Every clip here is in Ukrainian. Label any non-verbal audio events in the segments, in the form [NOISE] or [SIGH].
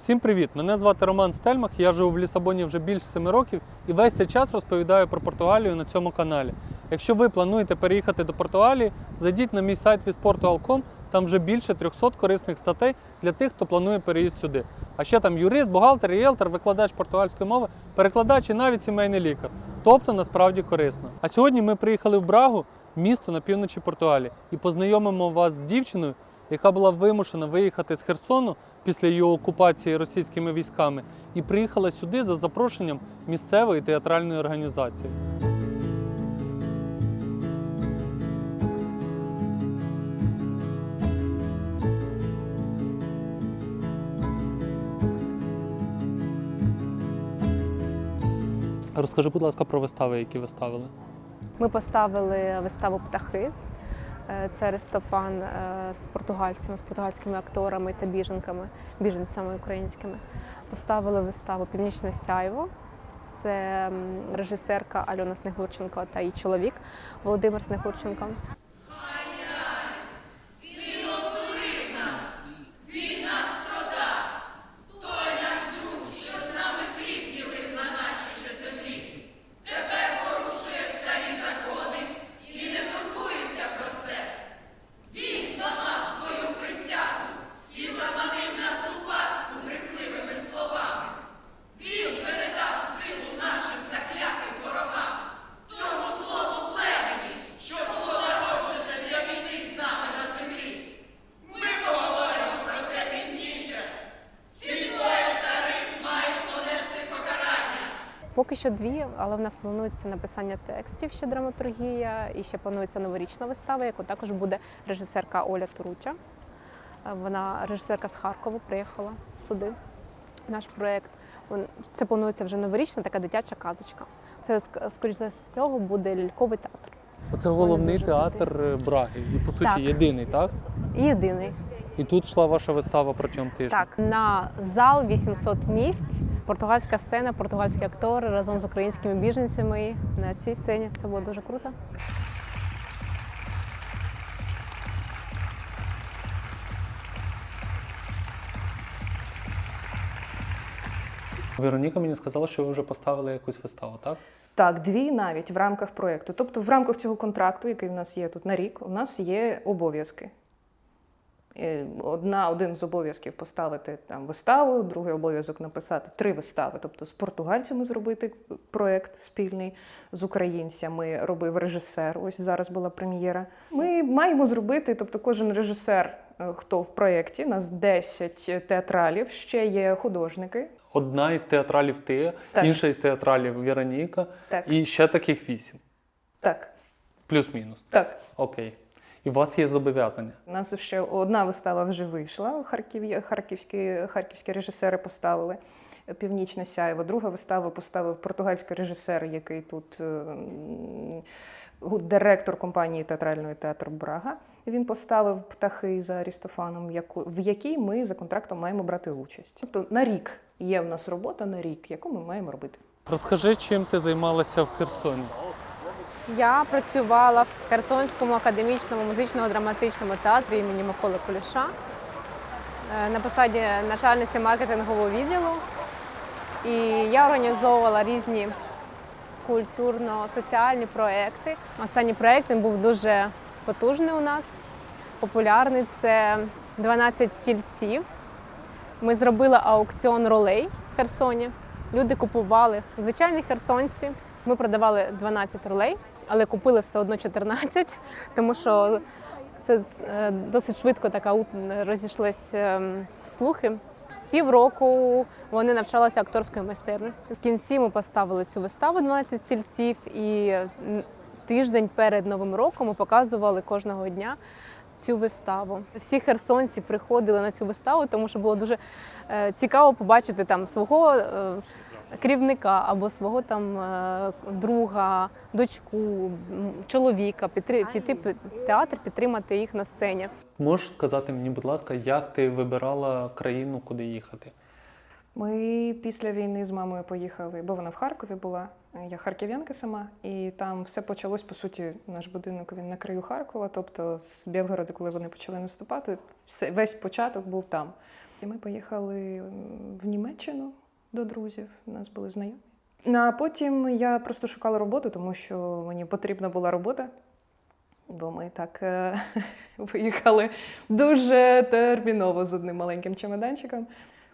Всім привіт! Мене звати Роман Стельмах. Я живу в Лісабоні вже більше 7 років і весь цей час розповідаю про Португалію на цьому каналі. Якщо ви плануєте переїхати до Португалії, зайдіть на мій сайт visportugal.com, там вже більше 300 корисних статей для тих, хто планує переїзд сюди. А ще там юрист, бухгалтер, ріелтор, викладач португальської мови, перекладач і навіть сімейний лікар. Тобто насправді корисно. А сьогодні ми приїхали в Брагу, місто на півночі Португалії, і познайомимо вас з дівчиною, яка була вимушена виїхати з Херсону після її окупації російськими військами, і приїхала сюди за запрошенням місцевої театральної організації. Розкажи, будь ласка, про вистави, які ви ставили. Ми поставили виставу Птахи. Е, Це Аристофан е, з португальцями, з португальськими акторами та біженками, біженцями українськими. Поставили виставу Північне сяйво. Це режисерка Альона Снегурченко та її чоловік Володимир Снегурченко. Що дві, але в нас планується написання текстів, ще драматургія, і ще планується новорічна вистава, яку також буде режисерка Оля Туруча. Е, Вона режисерка з Харкова приїхала сюди. Наш проєкт. Це планується вже новорічна, така дитяча казочка. Це ск- скоріш за цього буде ляльковий театр. Оце головний театр е, Браги. І по суті Так. єдиний, так? І єдиний. І тут йшла ваша вистава протягом тижня. Так, на зал 800 місць, португальська сцена, португальські актори разом з українськими біженцями на цій сцені. Це було дуже круто. Вероніка мені сказала, що ви вже поставили якусь виставу, так? Так, дві навіть в рамках проєкту. Тобто, в рамках цього контракту, який в нас є тут на рік, у нас є обов'язки. Е, Одна, один з обов'язків поставити там виставу, другий обов'язок написати три вистави. Тобто з португальцями зробити проєкт спільний з українцями, робив режисер. Ось зараз була прем'єра. Ми маємо зробити, тобто кожен режисер, е, хто в проєкті, нас 10 театралів, ще є художники. Одна із театралів ти, Так. інша із театралів Вероніка, Так. і ще таких вісім. Так, Плюс-мінус. так. Окей. І у вас є зобов'язання. У нас ще одна вистава вже вийшла. Харків, харківські, харківські режисери поставили Північне сяйво. Друга вистава поставив португальський режисер, який тут е, директор компанії театральної театр Брага. Він поставив птахи за Арістофаном, яку- в якій ми за контрактом маємо брати участь. Тобто на рік є в нас робота на рік, яку ми маємо робити. Розкажи, чим ти займалася в Херсоні. Я працювала в Херсонському академічному музично-драматичному театрі імені Миколи Полюша е, на посаді начальниці маркетингового відділу. І я організовувала різні культурно-соціальні проекти. Останній проєкт він був дуже потужний у нас, популярний. Це 12 стільців. Ми зробили аукціон ролей в Херсоні. Люди купували звичайні херсонці. Ми продавали 12 ролей, але купили все одно 14, тому що це е, досить швидко така розійшлись ем, слухи. Півроку вони навчалися акторської майстерності. В кінці ми поставили цю виставу 12 стільців, і тиждень перед Новим роком ми показували кожного дня цю виставу. Всі херсонці приходили на цю виставу, тому що було дуже е, цікаво побачити там свого е, керівника або свого там е, друга, дочку, чоловіка, піти, піти в театр, підтримати їх на сцені. Можеш сказати мені, будь ласка, як ти вибирала країну, куди їхати? Ми після війни з мамою поїхали, бо вона в Харкові була. Я харків'янка сама, і там все почалось, по суті, наш будинок він на краю Харкова, тобто з Білгорода, коли вони почали наступати, все, весь початок був там. І ми поїхали в Німеччину до друзів, у нас були знайомі. А потім я просто шукала роботу, тому що мені потрібна була робота. Бо ми так е, [LAUGHS] виїхали дуже терміново з одним маленьким чемоданчиком.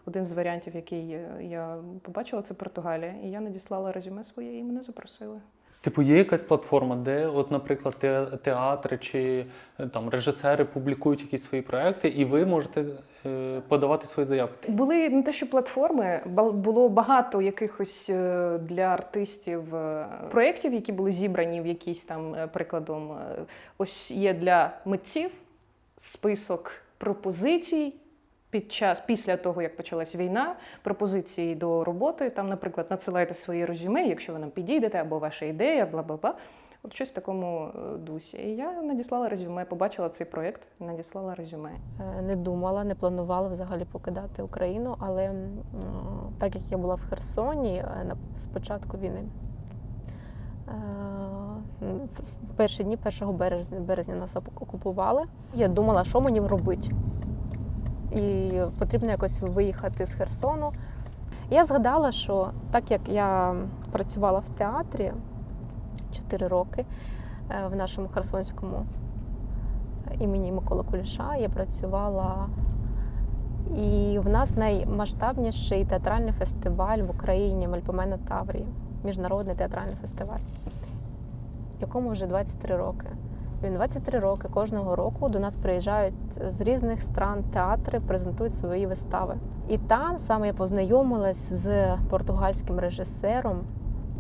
Один з варіантів, який е, я побачила, це Португалія. І я надіслала резюме своє і мене запросили. Типу, є якась платформа, де, от, наприклад, театри чи е, там режисери публікують якісь свої проекти, і ви можете е, подавати свої заявки. Були не те, що платформи, було багато якихось е, для артистів проєктів, які були зібрані в якійсь там прикладом. Ось є для митців список пропозицій. Під час після того, як почалась війна, пропозиції до роботи. Там, наприклад, надсилайте свої резюме, якщо ви нам підійдете, або ваша ідея, бла бла бла. От щось в такому е, дусі. І я надіслала резюме, побачила цей проєкт, надіслала резюме. Е, Не думала, не планувала взагалі покидати Україну, але так як я була в Херсоні е, на спочатку війни, е, в перші дні 1 березня, березня нас окупували. Я думала, що мені робити. І потрібно якось виїхати з Херсону. Я згадала, що так як я працювала в театрі 4 роки е, в нашому Херсонському імені Миколи Куліша я працювала. І в нас наймасштабніший театральний фестиваль в Україні Мельпомена Таврії, міжнародний театральний фестиваль, якому вже 23 роки. Він 23 роки кожного року до нас приїжджають з різних стран театри, презентують свої вистави. І там саме я познайомилась з португальським режисером.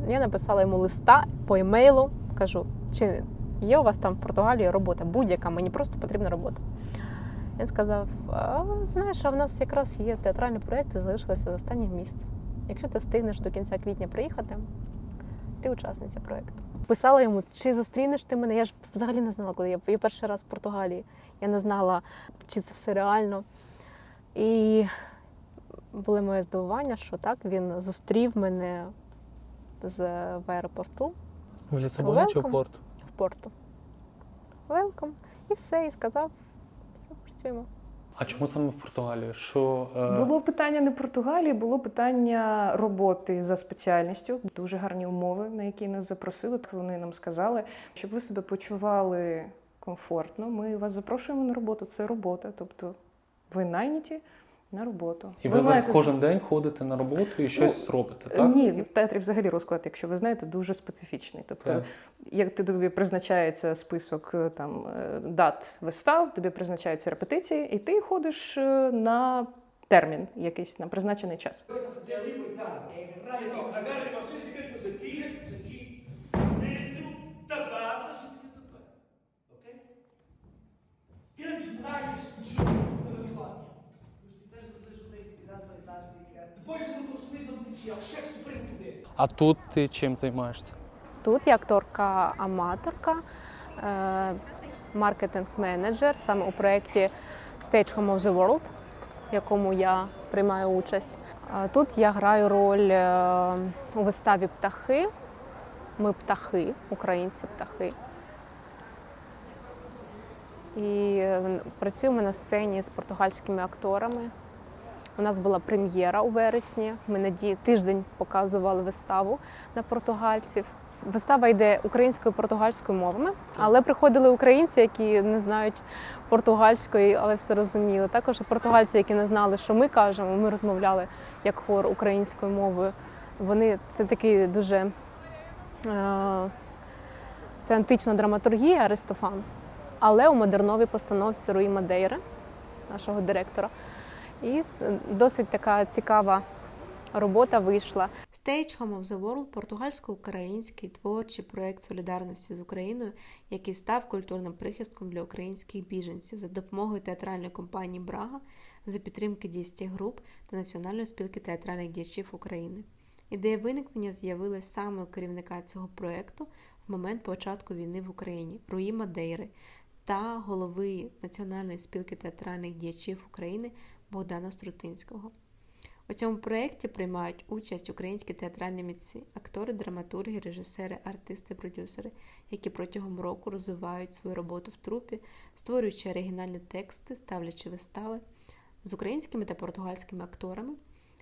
Я написала йому листа по емейлу, кажу, чи є у вас там в Португалії робота, будь-яка, мені просто потрібна робота. Він сказав: знаєш, а в нас якраз є театральні проєкти, залишилося останніх місць. Якщо ти встигнеш до кінця квітня приїхати, ти учасниця проєкту. Писала йому, чи зустрінеш ти мене? Я ж взагалі не знала, коли я, я перший раз в Португалії. Я не знала, чи це все реально. І було моє здивування, що так він зустрів мене з в аеропорту В Лісабоні чи в Порту? в порту. Велком. І все, і сказав, все, працюємо. А чому саме в Португалії? Що е, Було питання не Португалії, було питання роботи за спеціальністю. Дуже гарні умови, на які нас запросили. Вони нам сказали, щоб ви себе почували комфортно. Ми вас запрошуємо на роботу. Це робота. Тобто ви найняті на роботу. і ви, зараз маєте- кожен день ходите на роботу і щось робите, так? Ні, в театрі взагалі розклад, якщо ви знаєте, дуже специфічний. Тобто, Так. як ти тобі призначається список е, там е, дат вистав, тобі призначаються репетиції, і ти ходиш е, на термін якийсь на призначений час. coisa a fazer А тут ти чим займаєшся? Тут я акторка-аматорка, е, маркетинг-менеджер саме у проєкті Stage Home of the World, в якому я приймаю участь. Тут я граю роль е, у виставі Птахи. Ми птахи, українці птахи. І е, працюємо на сцені з португальськими акторами. У нас була прем'єра у вересні. Ми на тиждень показували виставу на португальців. Вистава йде українською і португальською мовами, але приходили українці, які не знають португальської, але все розуміли. Також португальці, які не знали, що ми кажемо. Ми розмовляли як хор українською мовою. Вони це такий дуже е, це антична драматургія Аристофан, але у модерновій постановці Руї Мадейри, нашого директора. І е, досить така цікава робота вийшла. Stage Home of the World – португальсько-український творчий проект солідарності з Україною, який став культурним прихистком для українських біженців за допомогою театральної компанії Брага за підтримки дійсті груп та Національної спілки театральних діячів України. Ідея виникнення з'явилась саме у керівника цього проекту в момент початку війни в Україні Руї Мадейри та голови Національної спілки театральних діячів України Богдана Струтинського. У цьому проєкті приймають участь українські театральні митці, актори, драматурги, режисери, артисти, продюсери, які протягом року розвивають свою роботу в трупі, створюючи оригінальні тексти, ставлячи вистави з українськими та португальськими акторами,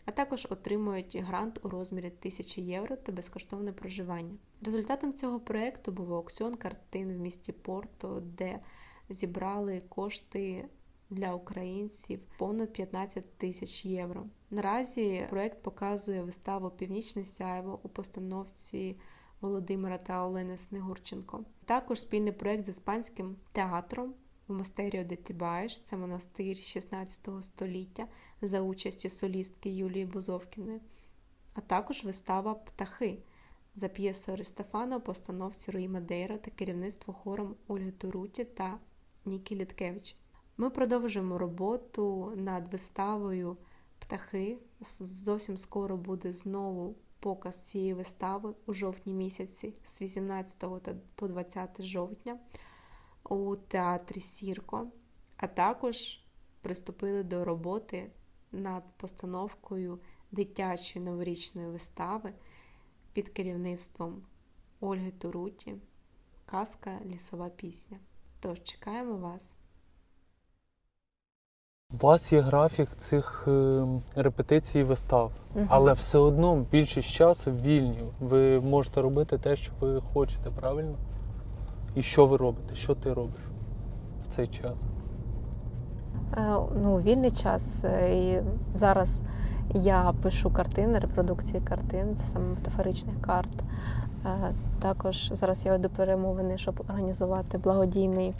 а також отримують грант у розмірі 1000 євро та безкоштовне проживання. Результатом цього проєкту був аукціон картин в місті Порто, де зібрали кошти для українців понад 15 тисяч євро. Наразі проект показує виставу Північне сяйво у постановці Володимира та Олени Снегурченко. Також спільний проект з іспанським театром в Монастеріо де Тібаєш, це монастир 16 століття за участі солістки Юлії Бузовкіної, а також вистава Птахи за п'єсою Аристофана у постановці Руї Мадейро та керівництво хором Ольги Туруті та Нікі Літкевич. Ми продовжуємо роботу над виставою Птахи. Зовсім скоро буде знову показ цієї вистави у жовтні місяці з 18 по 20 жовтня у театрі Сірко, а також приступили до роботи над постановкою дитячої новорічної вистави під керівництвом Ольги Туруті Казка Лісова пісня. Тож чекаємо вас. У вас є графік цих е, репетицій і вистав, Мгм. але все одно більшість часу вільні. Ви можете робити те, що ви хочете, правильно? І що ви робите? Що ти робиш в цей час? Е, Ну, вільний час. е, І зараз я пишу картини, репродукції картин, саме метафоричних карт. Е, Також зараз я веду перемовини, щоб організувати благодійний,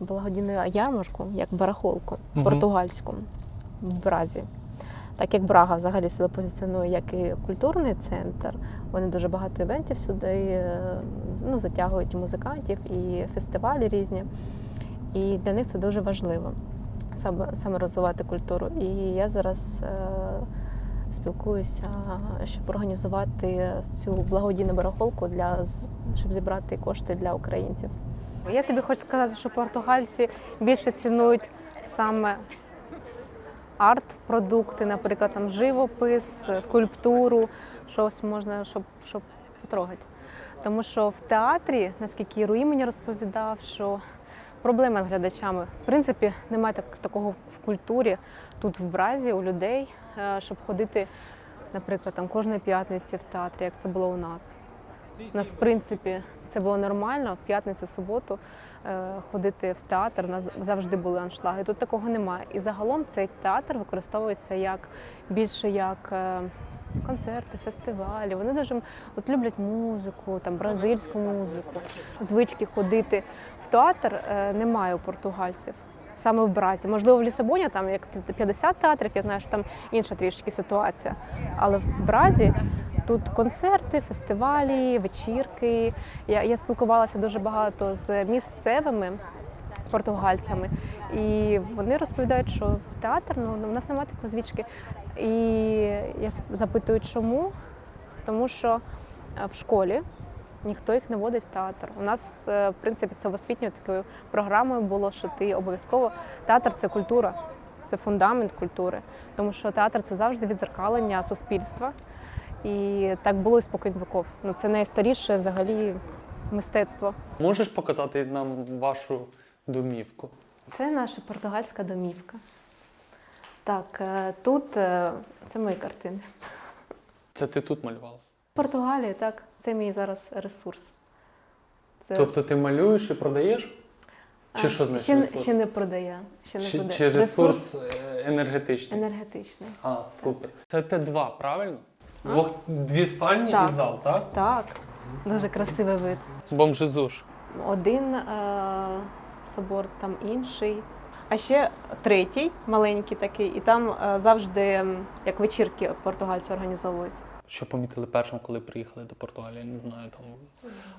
благодійну ярмарку, як барахолку Мгм. португальську в Бразі. Так як Брага взагалі себе позиціонує як і культурний центр, вони дуже багато івентів сюди е, ну, затягують музикантів, і фестивалі різні. І для них це дуже важливо саме, саме розвивати культуру. І я зараз е, спілкуюся, щоб організувати цю благодійну барахолку для щоб зібрати кошти для українців. Я тобі хочу сказати, що португальці більше цінують саме арт-продукти, наприклад, там живопис, скульптуру, щось можна, щоб, щоб потрогати. Тому що в театрі, наскільки Руї мені розповідав, що проблема з глядачами. В принципі, немає так, такого в культурі тут в Бразі у людей, е, щоб ходити, наприклад, там кожної п'ятниці в театрі, як це було у нас. У нас, в принципі, це було нормально в п'ятницю, суботу е, ходити в театр. У нас завжди були аншлаги. Тут такого немає. І загалом цей театр використовується як більше як е, концерти, фестивалі. Вони дуже от люблять музику, там бразильську музику. Звички ходити в театр е, немає у португальців. Саме в Бразі. Можливо, в Лісабоні там як 50 театрів, я знаю, що там інша трішки ситуація. Але в Бразі тут концерти, фестивалі, вечірки. Я, я спілкувалася дуже багато з місцевими португальцями, і вони розповідають, що театр ну, у нас немає такої звички. І я запитую, чому? Тому що е, в школі ніхто їх не водить в театр. У нас, е, в принципі, це в освітньою такою програмою було, що ти обов'язково театр це культура, це фундамент культури, тому що театр це завжди відзеркалення суспільства. І так було і спокійно віков. Ну це найстаріше взагалі мистецтво. Можеш показати нам вашу домівку? Це наша португальська домівка. Так, е, тут е, це мої картини. Це ти тут малювала? Португалія, так, це мій зараз ресурс. Це Тобто ти малюєш і продаєш? Чи а, що значить ще, ресурс? ще не продає. Ще не Чи, продає. чи ресурс е, енергетичний? енергетичний. А, супер. Це Т2, правильно? Двох, дві спальні Так. і зал, так? Так, дуже красивий вид. Бомжезуш. Один е, собор, там інший. А ще третій, маленький такий, і там е, завжди м, як вечірки португальці організовують. Що помітили першим, коли приїхали до Португалії? Не знаю, там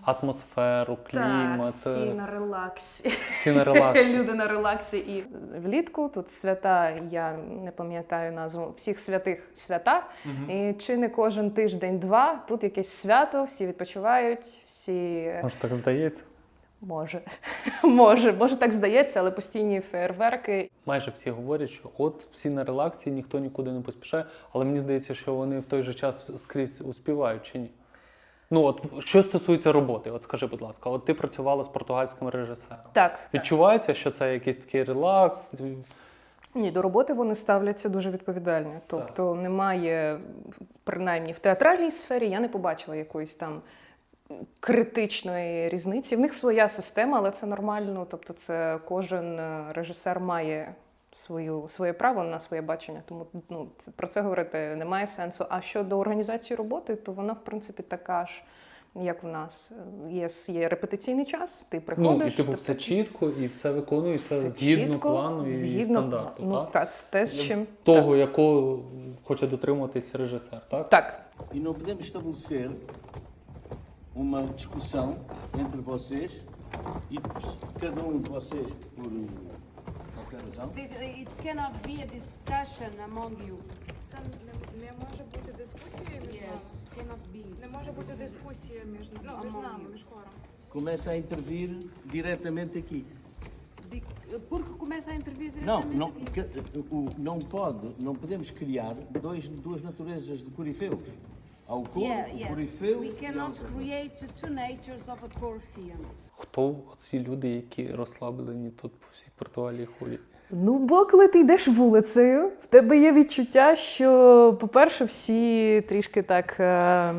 атмосферу, клімат, Так, всі е, на релаксі. всі на релаксі. [LAUGHS] Люди на релаксі і влітку тут свята, я не пам'ятаю назву всіх святих свята. І чи не кожен тиждень-два тут якесь свято, всі відпочивають, всі Може, так здається. Може, [LAUGHS] може, може так здається, але постійні фейерверки. Майже всі говорять, що от всі на релаксі, ніхто нікуди не поспішає, але мені здається, що вони в той же час скрізь успівають чи ні. Ну, от що стосується роботи, от скажи, будь ласка, от ти працювала з португальським режисером. Так, Відчувається, що це якийсь такий релакс, Ні, до роботи вони ставляться дуже відповідально. Тобто немає, принаймні в театральній сфері, я не побачила якоїсь там критичної різниці. В них своя система, але це нормально. Тобто, це кожен е, режисер має свою, своє право на своє бачення. Тому ну, це, про це говорити немає сенсу. А щодо організації роботи, то вона, в принципі, така ж. Як в нас є, є репетиційний час, ти Ну, і приходиш. типу ти все чітко, і все виконується все згідно чітко, плану і згідно стандарту. Ну, так? так, те, з чим Того, якого хоче дотримуватись режисер, так? так. Estabelecer uma discussão entre vocês e cada um de vocês, por qualquer razão, It cannot be a discussion among you. Це не, не може бути дискусією між Yes, нами. cannot be. Не може бути дискусія між, ну, між Among нами, you. між хором. começa a intervir diretamente aqui. Bec- Porque começa a intervir Não, diretamente não, aqui. que- o- não pode, não podemos criar dois, duas naturezas de corifeus. Há Yeah, yes. We cannot create two natures of a Corfian. Хто ці люди, які розслаблені тут по всій Португалії ходять? Ну, бо коли ти йдеш вулицею, в тебе є відчуття, що, по-перше, всі трішки так. е,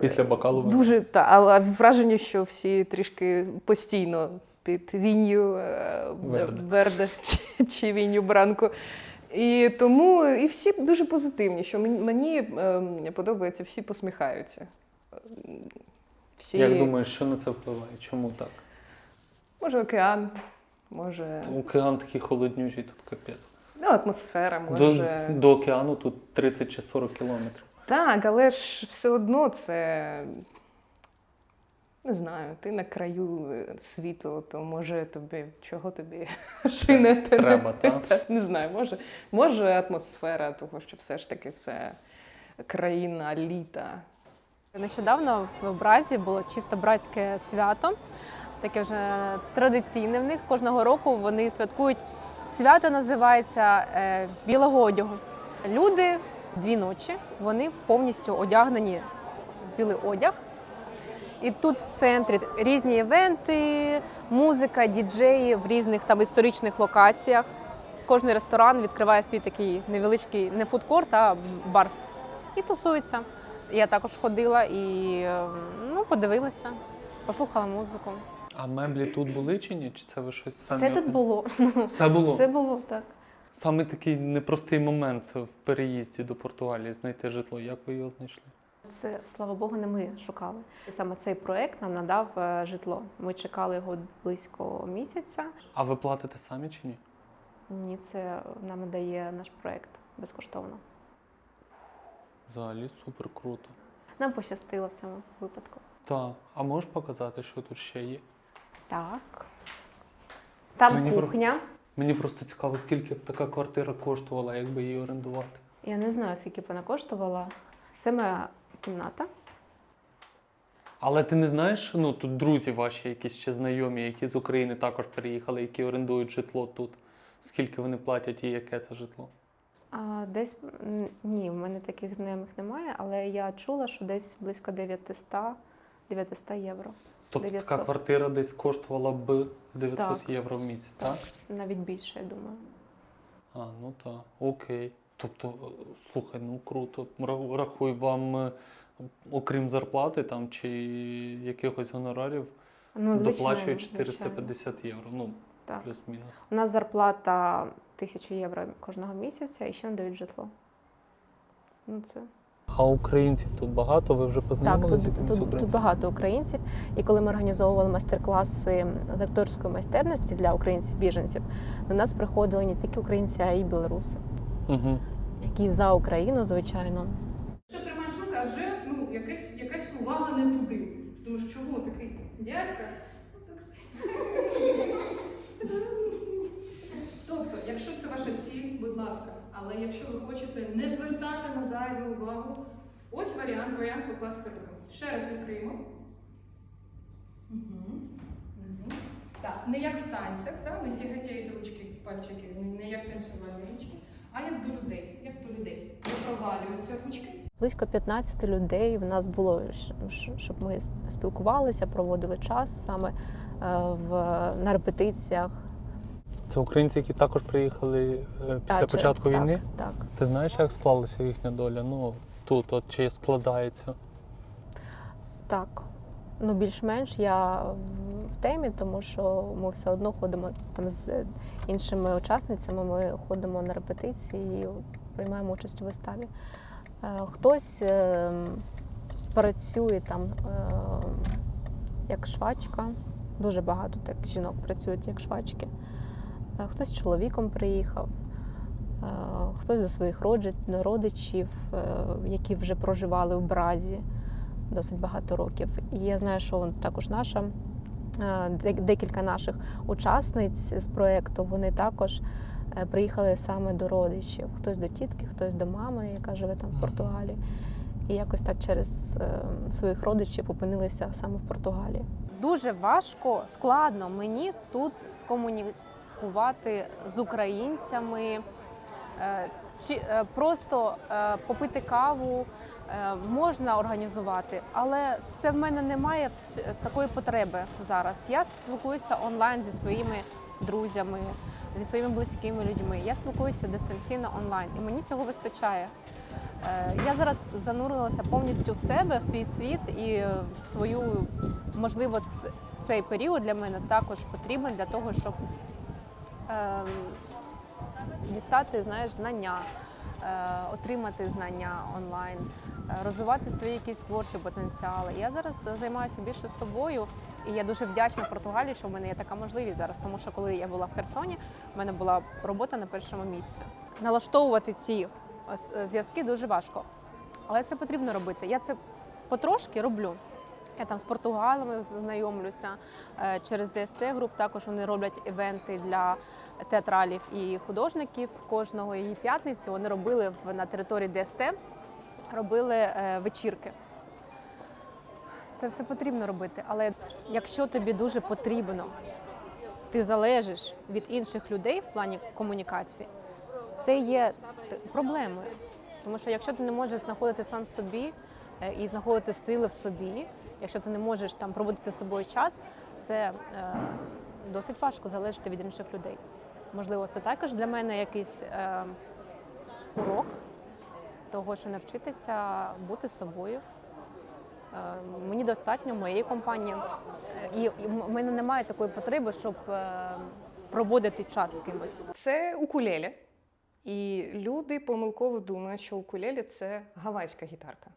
Після бокалу? Дуже та, але враження, що всі трішки постійно під вінню е, Верде. Верде чи, чи вінню Бранко. І тому і всі дуже позитивні, що мені, мені е, подобається, всі посміхаються. Всі, Як думаєш, що на це впливає? Чому так? Може, океан, може Океан такий холоднючий, тут капець. ну, атмосфера, До, може. до океану тут 30 чи 40 кілометрів. Так, але ж все одно це. Не знаю, ти на краю е, світу, то може тобі чого тобі ти не, ти не- Треба, так? [LAUGHS] Не знаю, може, може атмосфера того, що все ж таки це країна літа. Нещодавно в Бразі було чисто братське свято, таке вже традиційне в них. Кожного року вони святкують свято, називається е, білого одягу. Люди дві ночі вони повністю одягнені в білий одяг. І тут в центрі різні івенти, музика, діджеї в різних там історичних локаціях. Кожний ресторан відкриває свій такий невеличкий не фудкорт, а бар. І тусуються. Я також ходила і е, ну, подивилася, послухала музику. А меблі тут були чи ні? Чи це ви щось самі? Все тут було. [LAUGHS] Все було. Все було так. Саме такий непростий момент в переїзді до Португалії знайти житло. Як ви його знайшли? Це, слава Богу, не ми шукали. Саме цей проект нам надав е, житло. Ми чекали його близько місяця. А ви платите самі чи ні? Ні, це нам дає наш проект безкоштовно. Взагалі супер круто. Нам пощастило в цьому випадку. Так, а можеш показати, що тут ще є? Так. Там Мені про- кухня. Мені просто цікаво, скільки б така квартира коштувала, якби її орендувати. Я не знаю, скільки б вона коштувала. Це моя кімната. Але ти не знаєш, ну тут друзі ваші, якісь ще знайомі, які з України також переїхали, які орендують житло тут. Скільки вони платять і яке це житло? А десь ні, в мене таких знайомих немає, але я чула, що десь близько 900, 900 євро. Тобто 900. така квартира десь коштувала б 900 Так. євро в місяць, так? Навіть більше, я думаю. А, ну так, окей. Тобто, слухай, ну круто. Рахуй вам, е, окрім зарплати там чи якихось гонорарів, Ну, звичайно, доплачують звичайно. 450 євро. Ну, Так. плюс-мінус. У нас зарплата 1000 євро кожного місяця і ще надають житло. Ну, це А українців тут багато, ви вже Так, тут, тут, тут багато українців. І коли ми організовували майстер-класи з акторської майстерності для українців-біженців, до нас приходили не тільки українці, а й білоруси, Угу. які за Україну, звичайно. Що тримаєш руку, а вже ну, якась, якась увага не туди. Тому що чого такий дядька? Тобто, якщо це ваша ціль, будь ласка. Але якщо ви хочете не звертати на зайву увагу, ось варіант, варіант покласти руку. Ще раз відкриємо. Угу. Так, не як в танцях, так? не тяготіють ручки, пальчики, не- не як танцювальні ручки, а як до людей, як до людей. Не провалюються ручки. Близько 15 людей в нас було, щоб ми спілкувалися, проводили час саме е, в, на репетиціях. Це українці, які також приїхали е, після Та, чи- початку так, війни. Так. Ти знаєш, як склалася їхня доля? Ну тут, от чи складається? Так. Ну, більш-менш я в темі, тому що ми все одно ходимо там з іншими учасницями. Ми ходимо на репетиції і приймаємо участь у виставі. Е, Хтось е, працює там е, як швачка. Дуже багато так жінок працюють як швачки. Хтось з чоловіком приїхав, хтось до своїх родичів, які вже проживали в Бразі досить багато років. І я знаю, що також наша е, декілька наших учасниць з проєкту вони також е, приїхали саме до родичів. Хтось до тітки, хтось до мами, яка живе там в Португалії. І якось так через е, своїх родичів опинилися саме в Португалії. Дуже важко, складно мені тут скомунікувати з українцями, чи просто попити каву можна організувати, але це в мене немає такої потреби зараз. Я спілкуюся онлайн зі своїми друзями, зі своїми близькими людьми. Я спілкуюся дистанційно онлайн, і мені цього вистачає. Е, Я зараз занурилася повністю в себе, в свій світ і е, свою, можливо, цей період для мене також потрібен для того, щоб ем, дістати знаєш, знання, е, отримати знання онлайн, е, розвивати свої якісь творчі потенціали. Я зараз займаюся більше собою, і я дуже вдячна Португалії, що в мене є така можливість зараз, тому що коли я була в Херсоні, в мене була робота на першому місці. Налаштовувати ці е, зв'язки дуже важко, але це потрібно робити. Я це потрошки роблю. Я там з португалами знайомлюся е, через ДСТ груп. Також вони роблять івенти для театралів і художників. Кожного її п'ятниці вони робили на території ДСТ, робили е, вечірки. Це все потрібно робити. Але якщо тобі дуже потрібно, ти залежиш від інших людей в плані комунікації, це є проблемою. Тому що якщо ти не можеш знаходити сам собі е, і знаходити сили в собі, якщо ти не можеш там проводити з собою час, це е, досить важко залежати від інших людей. Можливо, це також для мене якийсь е, урок того, що навчитися бути собою. Е, Мені достатньо моєї компанії, і, в мене немає такої потреби, щоб е, проводити час з кимось. Це укулеле. І люди помилково думають, що укулеле це гавайська гітарка.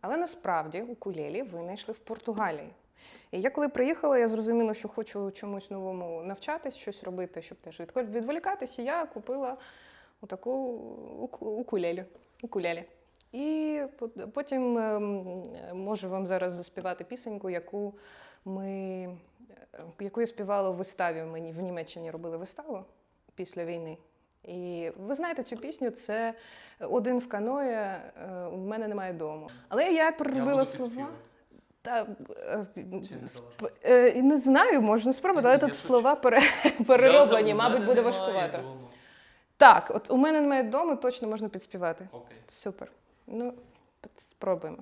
Але насправді укулелі винайшли в Португалії. І я коли приїхала, я зрозуміла, що хочу чомусь новому навчатись, щось робити, щоб теж відволі- відволікатися. Я купила отаку уку- укулелі. І потім ем, можу вам зараз заспівати пісеньку, яку ми е, яку я співала в виставі. Мені в Німеччині робили виставу після війни. І ви знаєте цю пісню, це один в каное, е, у мене немає дому. Але я переробила слова. Та, е, сп- не знаю, можна спробувати, але тут слова пере, перероблені, мабуть, буде важкувато. Так, от у мене немає дому, точно можна підспівати. Окей. Супер. Ну, спробуємо.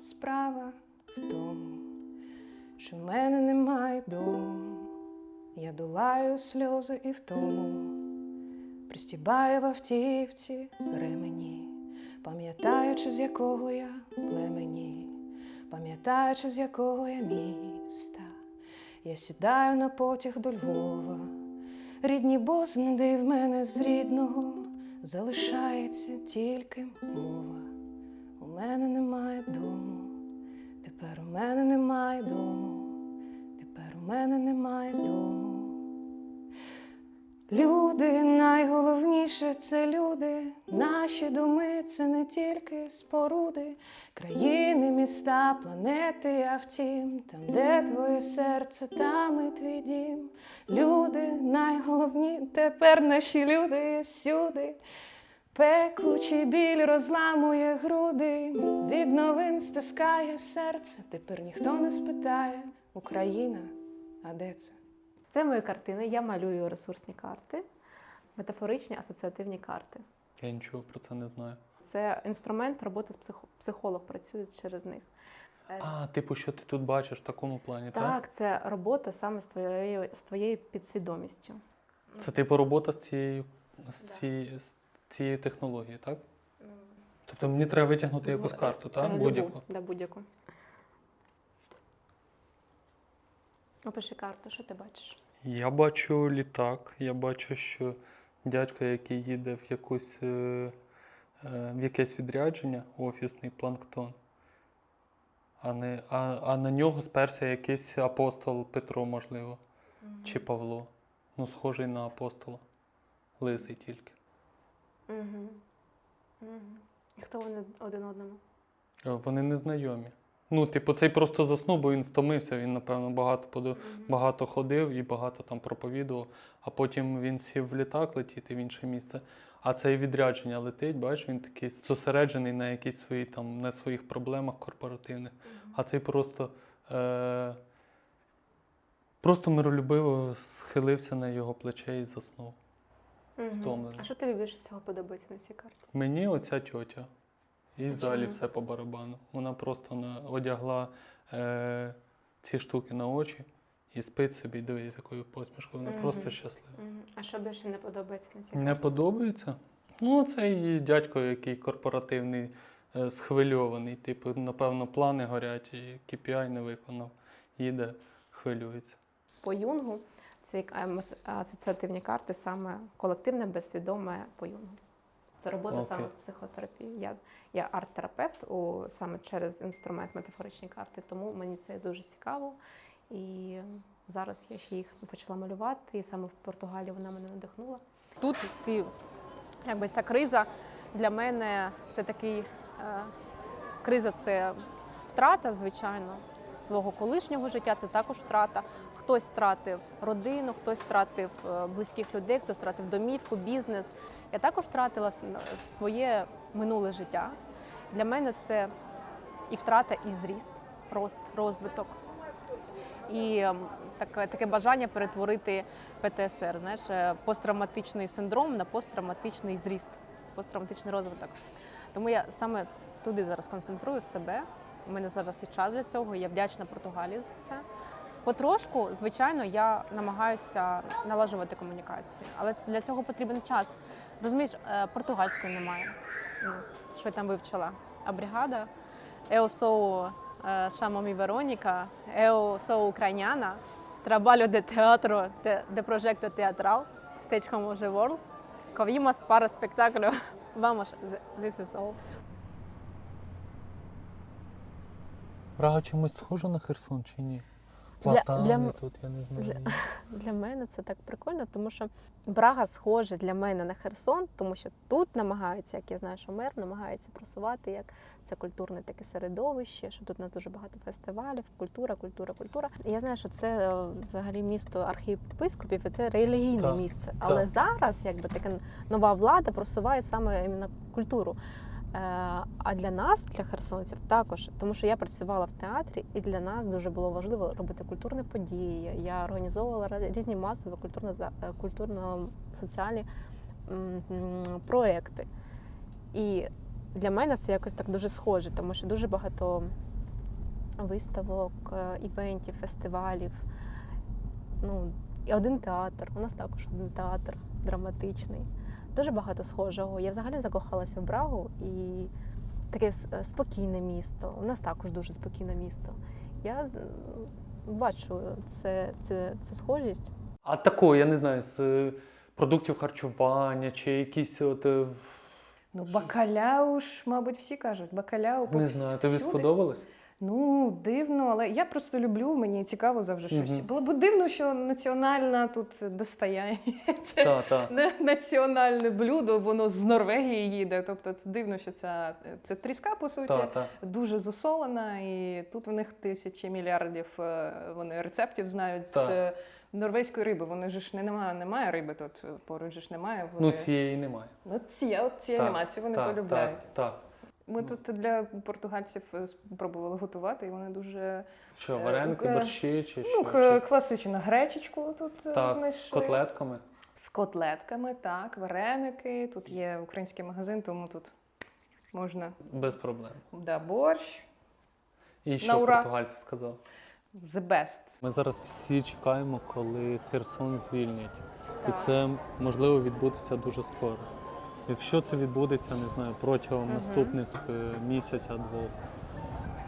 Справа в тому, що в мене немає дому. Я долаю сльози і втому, пристібаю в автівці ремені, пам'ятаючи, з якого я племені, пам'ятаючи, з якого я міста. Я сідаю на потяг до Львова. Рідні бознади в мене з рідного залишається тільки мова. У мене немає дому, тепер у мене немає дому, тепер у мене немає дому. Люди найголовніше це люди, наші доми це не тільки споруди, країни, міста, планети, а втім, там, де твоє серце, там і твій дім. Люди найголовні, тепер наші люди всюди. Пекучий біль розламує груди, від новин стискає серце. Тепер ніхто не спитає, Україна, а де це? Це мої картини. Я малюю ресурсні карти, метафоричні асоціативні карти. Я нічого про це не знаю. Це інструмент роботи з психо- психолог працює через них. А, типу, що ти тут бачиш в такому плані, так? Так, це робота саме з твоєю, з твоєю підсвідомістю. Це типу робота з цією, з цією, з цією технологією, так? Тобто мені треба витягнути якусь карту, е, так? любу, Будь-яку. Да, будь-яку. Опиши карту, що ти бачиш? Я бачу літак, я бачу, що дядько, який їде в якусь е, е, в якесь відрядження, офісний планктон. А, не, а, а на нього сперся якийсь апостол Петро, можливо, чи Павло. Ну, схожий на апостола. Лисий тільки. Угу. Угу. І хто вони один одному? Е, Вони незнайомі. Ну, типу, цей просто заснув, бо він втомився. Він, напевно, багато подо... багато ходив і багато там проповідував. А потім він сів в літак летіти в інше місце. А цей відрядження летить, бачиш, він такий зосереджений на якісь свої там на своїх проблемах корпоративних. А цей просто, е... просто миролюбиво схилився на його плече і заснув. Втомлений. А що тобі більше всього подобається на цій карті? Мені оця тьотя. І взагалі все по барабану. Вона просто на, одягла е, ці штуки на очі і спить собі, дивить такою посмішкою. Вона просто щаслива. А що більше не подобається на цій Не подобається? Ну, цей дядько, який корпоративний, е, схвильований. Типу, напевно, плани горять, і KPI не виконав. Їде, хвилюється. По Юнгу це асоціативні карти, саме колективне, безсвідоме по Юнгу. Це робота Окей. саме психотерапії. Я, я арт-терапевт у, саме через інструмент метафоричні карти, тому мені це дуже цікаво. І зараз я ще їх почала малювати, і саме в Португалії вона мене надихнула. Тут ти, якби ця криза для мене це такий е, криза це втрата, звичайно, свого колишнього життя, це також втрата. Хтось втратив родину, хтось втратив е, близьких людей, хтось втратив домівку, бізнес. Я також втратила своє минуле життя. Для мене це і втрата, і зріст, рост, розвиток. І ем, таке, таке бажання перетворити ПТСР, знаєш, е, посттравматичний синдром на посттравматичний зріст, посттравматичний розвиток. Тому я саме туди зараз концентрую себе. У мене зараз є час для цього. Я вдячна Португалії за це. Потрошку, звичайно, я намагаюся налажувати комунікації, але для цього потрібен час. Розумієш, е, португальської немає. Ну, що я там вивчила? А бригада? Eu sou, chamo-me Verônica, eu sou ucraniana, trabalho de teatro, de, de projeto teatral, Stage Home World. Kovimos para espetáculo. Vamos, this. Прага чимось схожа на Херсон чи ні? Для- Платани для тут, я не знаю. для- [LAUGHS] Для мене це так прикольно, тому що Брага схоже для мене на Херсон, тому що тут намагаються, як я знаю, що мер намагається просувати як це культурне таке середовище, що тут у нас дуже багато фестивалів, культура, культура, культура. І я знаю, що це е, взагалі місто архієпископів, і це релігійне Так, місце. Але так. зараз, якби така нова влада просуває саме іменно культуру. Е, А для нас, для херсонців, також, тому що я працювала в театрі, і для нас дуже було важливо робити культурні події. Я організовувала різні масові е, культурно-соціальні проекти. І для мене це якось так дуже схоже, тому що дуже багато виставок, е, івентів, фестивалів. Ну, і один театр. У нас також один театр драматичний. Дуже багато схожого. Я взагалі закохалася в Брагу і таке е, спокійне місто. У нас також дуже спокійне місто. Я бачу це, це, це схожість. А такого, я не знаю, з е, продуктів харчування чи якісь от. е, Ну, бакаляу ж, мабуть, всі кажуть. Бакаляу Не знаю, тобі сподобалось? Ну, дивно, але я просто люблю, мені цікаво завжди щось. Мгм. Було б дивно, що національна тут достояння. чи Так, так. Національне блюдо, воно з Норвегії їде. Тобто це дивно, що це, це тріска, по суті, Так, так. дуже засолена, і тут в них тисячі мільярдів е, вони рецептів знають з е, норвезької риби. Вони ж не немає, немає риби тут, поруч ж немає. Ну, цієї немає. Ну, ці, от ці Так, анімації вони полюбляють. Так, так. Ми тут для португальців е, спробували готувати, і вони дуже Що, Е, вареники, е, борщі чи ну, що? к- Чи- класичну гречечку тут Так, з котлетками. З котлетками, так, вареники. Тут є український магазин, тому тут можна Без проблем. да, борщ. І що португальці сказали? The best. Ми зараз всі чекаємо, коли Херсон звільнять. І це можливо відбудеться дуже скоро. Якщо це відбудеться, не знаю, протягом наступних е, місяця, двох,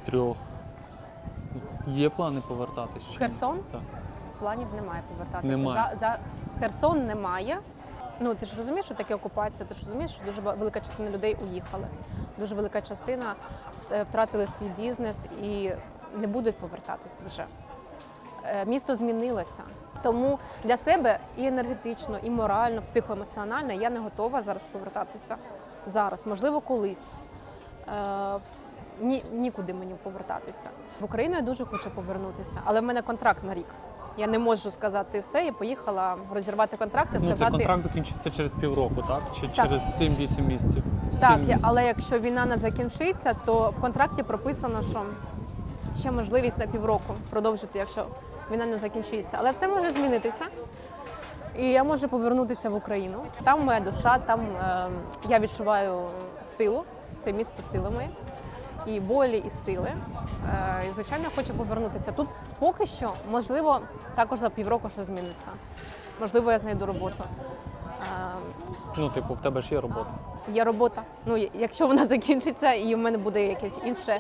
трьох. Є плани ні? Херсон? Так. Планів немає повертатися. Немає. За, за Херсон немає. Ну ти ж розумієш, що таке окупація? Ти ж розумієш, що дуже велика частина людей уїхали. Дуже велика частина е, втратили свій бізнес і не будуть повертатися вже. Е, Місто змінилося. Тому для себе і енергетично, і морально, психоемоціонально я не готова зараз повертатися. Зараз, можливо, колись. Е, ні, нікуди мені повертатися. В Україну я дуже хочу повернутися, але в мене контракт на рік. Я не можу сказати все. Я поїхала розірвати контракт і Ну, сказати це контракт закінчиться через півроку, так? Чи Так. через 7-8 місяців? так. Місяців. Але якщо війна не закінчиться, то в контракті прописано, що ще можливість на півроку продовжити, якщо війна не закінчиться. Але все може змінитися. І я можу повернутися в Україну. Там моя душа, там е, я відчуваю силу. Це місце сили моє. І болі, і сили. Е, звичайно, хочу повернутися. Тут поки що, можливо, також за півроку щось зміниться. Можливо, я знайду роботу. Ну, типу, в тебе ж є робота. Є робота. Ну, якщо вона закінчиться і в мене буде якась інша,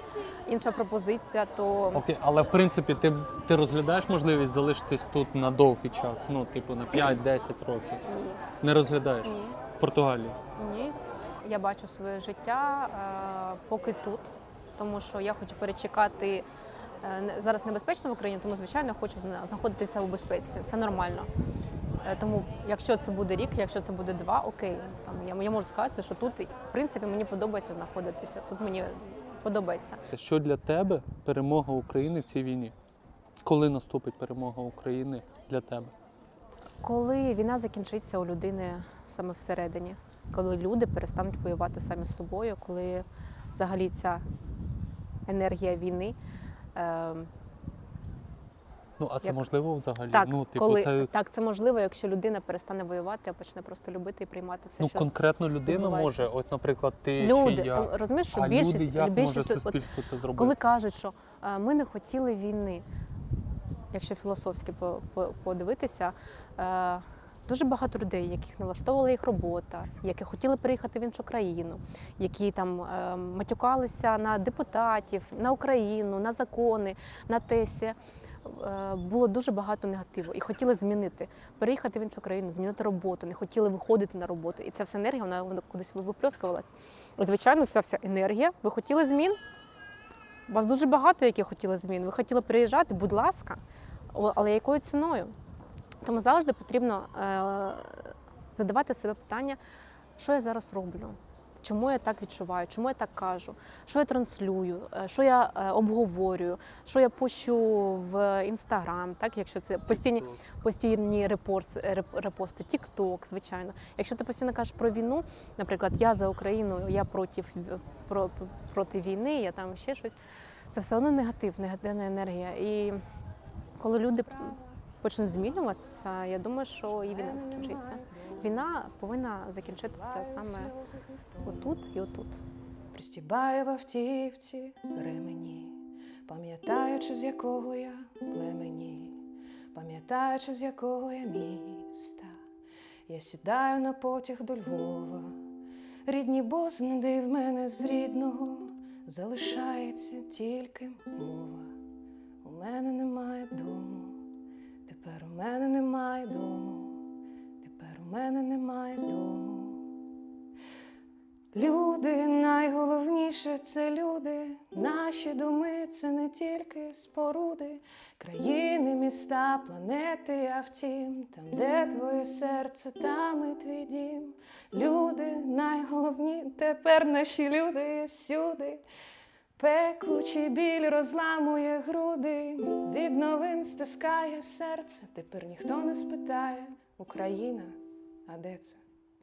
інша пропозиція, то Окей, але в принципі ти, ти розглядаєш можливість залишитись тут на довгий час, ну, типу, на 5-10 років. ні. Не розглядаєш Ні. в Португалії. Ні. Я бачу своє життя е, поки тут, тому що я хочу перечекати. е, не- Зараз небезпечно в Україні, тому звичайно хочу зна- знаходитися у безпеці. Це нормально. Е, Тому, якщо це буде рік, якщо це буде два, окей. Там я, я можу сказати, що тут в принципі мені подобається знаходитися. Тут мені подобається. Що для тебе перемога України в цій війні? Коли наступить перемога України для тебе? Коли війна закінчиться у людини саме всередині, коли люди перестануть воювати самі з собою, коли взагалі ця енергія війни. Е, Ну, а це Як- можливо взагалі? так, ну, типу, коли, це так, це можливо, якщо людина перестане воювати, а почне просто любити і приймати все, ну, що конкретно людина відбувається. може, от, наприклад, ти люди. чи я. Тому, розумієш, що а більшість, люди як більшість може от- це зробити? Коли кажуть, що е, ми не хотіли війни, якщо філософськи по- по- подивитися, е, дуже багато людей, яких не влаштовувала їх робота, які хотіли приїхати в іншу країну, які там е, матюкалися на депутатів, на Україну, на закони, на ТЕСі. Е, Було дуже багато негативу і хотіли змінити, переїхати в іншу країну, змінити роботу, не хотіли виходити на роботу. І ця вся енергія вона, вона кудись виплескувалась. Звичайно, ця вся енергія. Ви хотіли змін, у вас дуже багато яких хотіли змін. Ви хотіли приїжджати, будь ласка, але якою ціною? Тому завжди потрібно е, задавати себе питання, що я зараз роблю, чому я так відчуваю, чому я так кажу, що я транслюю, е, що я е, обговорюю, що я пущу в інстаграм, так якщо це постійні постійні репорс, реп- репости, Тікток, звичайно. Якщо ти постійно кажеш про війну, наприклад, я за Україну, я проти, про, проти війни, я там ще щось. Це все одно негатив, негативна енергія. І коли люди почнуть змінюватися, я думаю, що і війна закінчиться. Війна повинна закінчитися саме отут і отут. Пристібаю в автівці ремені, пам'ятаючи, з якого я племені, пам'ятаючи, з якого я міста, я сідаю на потяг до Львова. Рідні бознади в мене з рідного залишається тільки мова. У мене немає дому, тепер у мене немає дому, тепер у мене немає дому. Люди найголовніше це люди. Наші доми це не тільки споруди, країни, міста, планети, а втім, там, де твоє серце, там і твій дім. Люди найголовні, тепер наші люди всюди. Пекучий біль розламує груди, від новин стискає серце. Тепер ніхто не спитає, Україна, а де це?